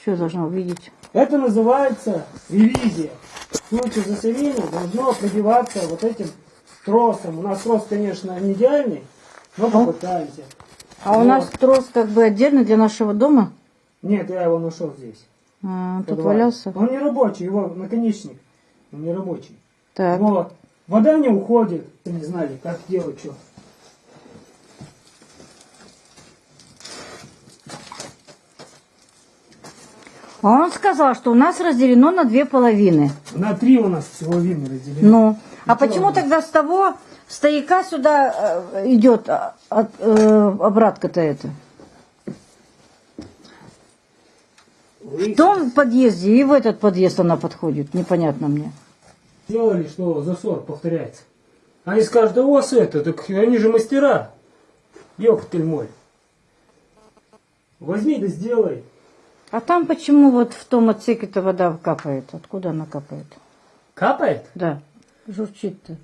Что я должна увидеть? Это называется ревизия. В случае засорения должно пробиваться вот этим тросом. У нас трос, конечно, не идеальный, но попытаемся. А у Вот. нас трос как бы отдельно для нашего дома. Нет, я его нашел здесь. А, тут валялся. Он не рабочий, его наконечник. Он не рабочий. Так. Вот. Вода не уходит. Не знали, как делать что. А он сказал, что у нас разделено на две половины. На три у нас всего вины разделены. Ну, а почему тогда с того стояка сюда э, идет а, э, обратка-то это? В том подъезде и в этот подъезд она подходит, непонятно мне. сделали, что засор повторяется. Они скажут, да у вас это, так они же мастера. Ёптель мой. Возьми да сделай. А там почему вот в том отсеке-то вода капает? Откуда она капает? Капает? Да, журчит-то.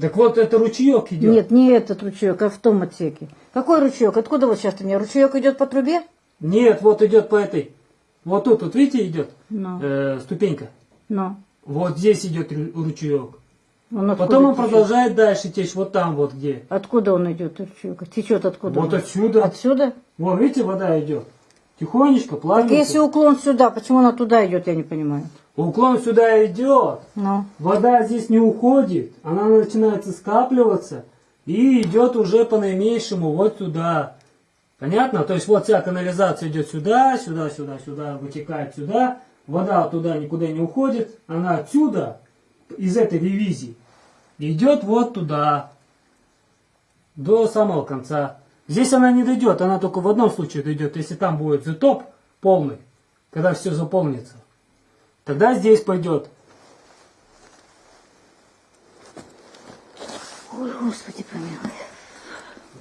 Так вот это ручеек идет. Нет, не этот ручеек, а в том отсеке. Какой ручеек? Откуда вот сейчас у меня? Ручеек идет по трубе? Нет, вот идет по этой. Вот тут, вот видите, идет Ну, э, ступенька. ну. Вот здесь идет ру- ручеек. Он Потом он течет? продолжает дальше течь вот там вот где. Откуда он идет, ручеек? Течет откуда? Вот он? отсюда. Отсюда? Вон, видите, вода идет. Тихонечко, Так плавненько. если уклон сюда, почему она туда идет, я не понимаю. Уклон сюда идет. Ну, Вода здесь не уходит. Она начинается скапливаться и идет уже по наименьшему вот сюда. Понятно? То есть вот вся канализация идет сюда, сюда, сюда, сюда, вытекает сюда. Вода туда никуда не уходит. Она отсюда, из этой ревизии, идет вот туда, до самого конца. Здесь она не дойдет, она только в одном случае дойдет, если там будет затоп полный, когда все заполнится. Тогда здесь пойдет. ой, господи помилуй.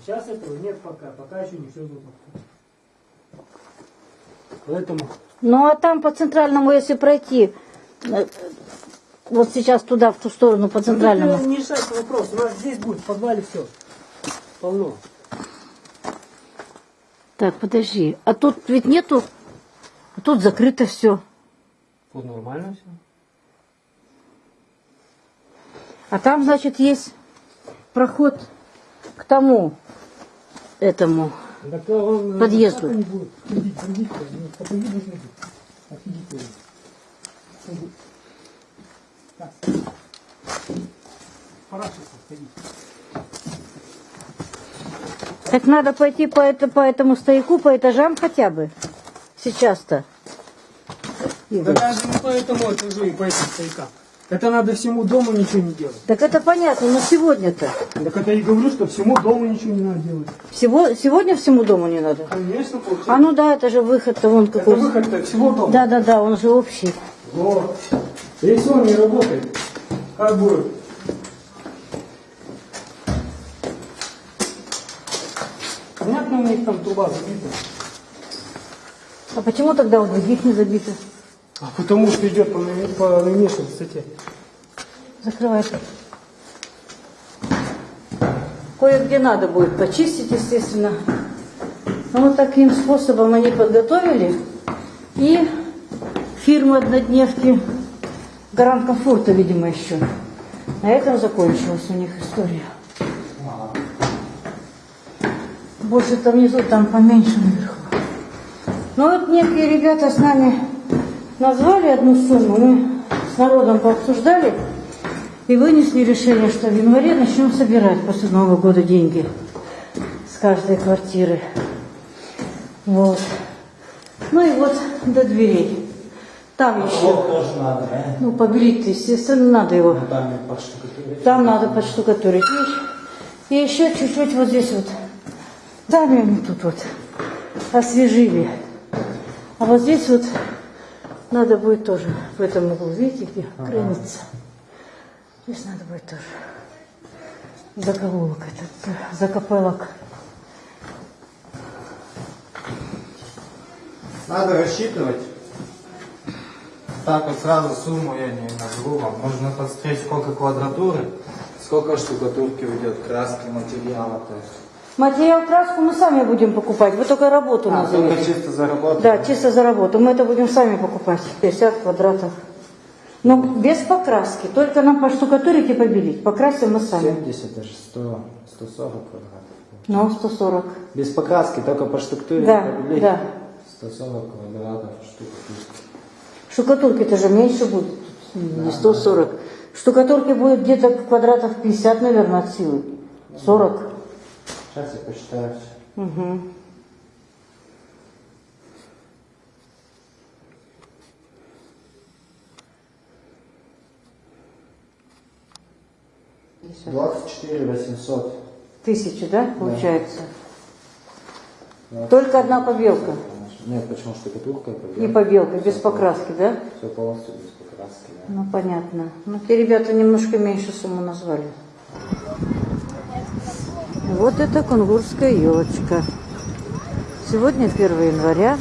Сейчас этого нет пока, пока еще не все заполнено. Поэтому Ну а там по центральному, если пройти, э, вот сейчас туда, в ту сторону, по центральному. Это не решается вопрос. У нас здесь будет в подвале все. Полно. Так, подожди. А тут ведь нету, а тут закрыто все. Вот нормально все. А там, значит, есть проход к тому, этому. Так он э, Подъезду. так ну, видно, что будет. Офигите. Иди. Так. Пора сейчас сходить. Так надо пойти по, это, по этому стояку, по этажам хотя бы. Сейчас-то. Да даже не по этому этажу и по этим стоякам. Это надо всему дому ничего не делать. Так это понятно, но сегодня-то. Так это я и говорю, что всему дому ничего не надо делать. Всего, сегодня всему дому не надо. Конечно, получается. А ну да, это же выход-то вон Это какой. выход всего дома. Да, да, да, он же общий. Вот. Если он не работает, как будет? У них там труба забита. А почему тогда у других не забито? А потому что идет по, по наименьшей высоте. Закрывайте. Кое-где надо будет почистить, естественно. Но вот таким способом они подготовили. И фирма однодневки Гарант комфорта, видимо, еще. На этом закончилась у них история. Больше там внизу, там поменьше наверху. Ну вот некие ребята с нами назвали одну сумму, мы с народом пообсуждали и вынесли решение, что в январе начнем собирать после Нового года деньги с каждой квартиры. Вот. Ну и вот до дверей. Там еще, Вот тоже надо, да? ну, побелить, естественно, надо его. Там подштукатурить. Там надо подштукатурить. И еще чуть-чуть вот здесь вот. Сами они тут вот освежили. А вот здесь вот надо будет тоже в этом углу, видите, где граница. Здесь надо будет тоже заголовок этот, закопелок. Надо рассчитывать. Так вот сразу сумму я не назову вам. Нужно посмотреть, сколько квадратуры, сколько штукатурки уйдет, краски, материала. То есть Материал краску мы сами будем покупать. Вы только работу А, только назовете. чисто заработать? Да, чисто за работу. Мы это будем сами покупать. 50 квадратов. Но без покраски. Только нам поштукатурить и побелить. Покрасим мы сами. 70, даже 100, 140 квадратов. Ну, 140. Без покраски, только по штуктуре Да, побелить. да. 140 квадратов штука. Штукатурки-то же меньше будет. Не 140. Штукатурки будет где-то квадратов 50, наверное, от силы. 40. Сейчас я посчитаю. Угу. всё. 24 800. Тысячи, да, получается? Да. Только одна побелка. Нет, почему штукатурка? И побелка, без покраски, да? Все полностью без покраски, да. Ну, понятно. Ну, те ребята немножко меньше сумму назвали. Вот это кунгурская елочка. Сегодня 1 января.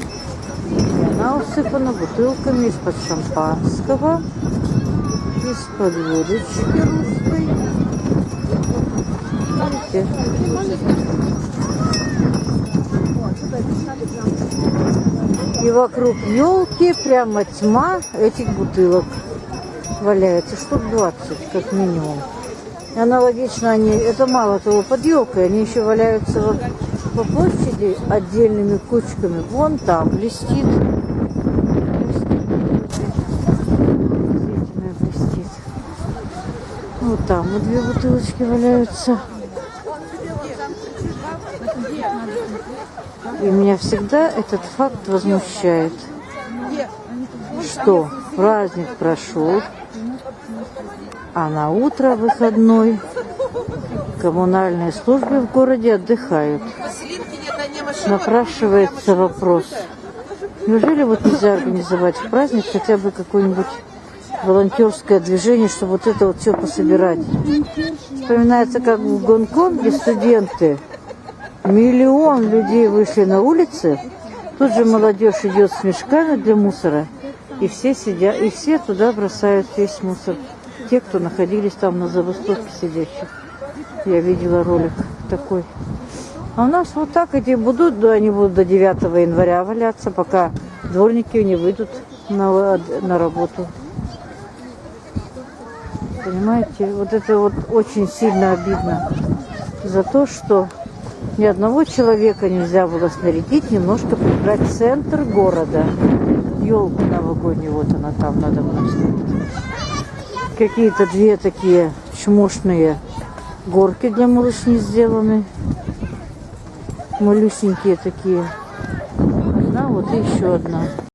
И она усыпана бутылками из-под шампанского, из-под водочки русской. Видите? И вокруг елки прямо тьма этих бутылок валяется. Штук 20, как минимум. Аналогично они, это мало того, под елкой, они еще валяются вот по площади отдельными кучками. Вон там блестит. Блестит. Вот там вот две бутылочки валяются. И меня всегда этот факт возмущает, что праздник прошел, а на утро выходной коммунальные службы в городе отдыхают. Напрашивается вопрос, неужели вот нельзя организовать в праздник хотя бы какое-нибудь волонтерское движение, чтобы вот это вот все пособирать. Вспоминается, как в Гонконге студенты Миллион людей вышли на улицы. Тут же молодежь идет с мешками для мусора. И все сидят, и все туда бросают весь мусор. Те, кто находились там на забастовке сидящих. Я видела ролик такой. А у нас вот так эти будут, да, они будут до 9 января валяться, пока дворники не выйдут на, на работу. Понимаете, вот это вот очень сильно обидно за то, что ни одного человека нельзя было снарядить, немножко прибрать центр города. Елку новогоднюю, вот она там надо мной стоит. Какие-то две такие чмошные горки для малышни сделаны. Малюсенькие такие. Одна, вот и еще одна.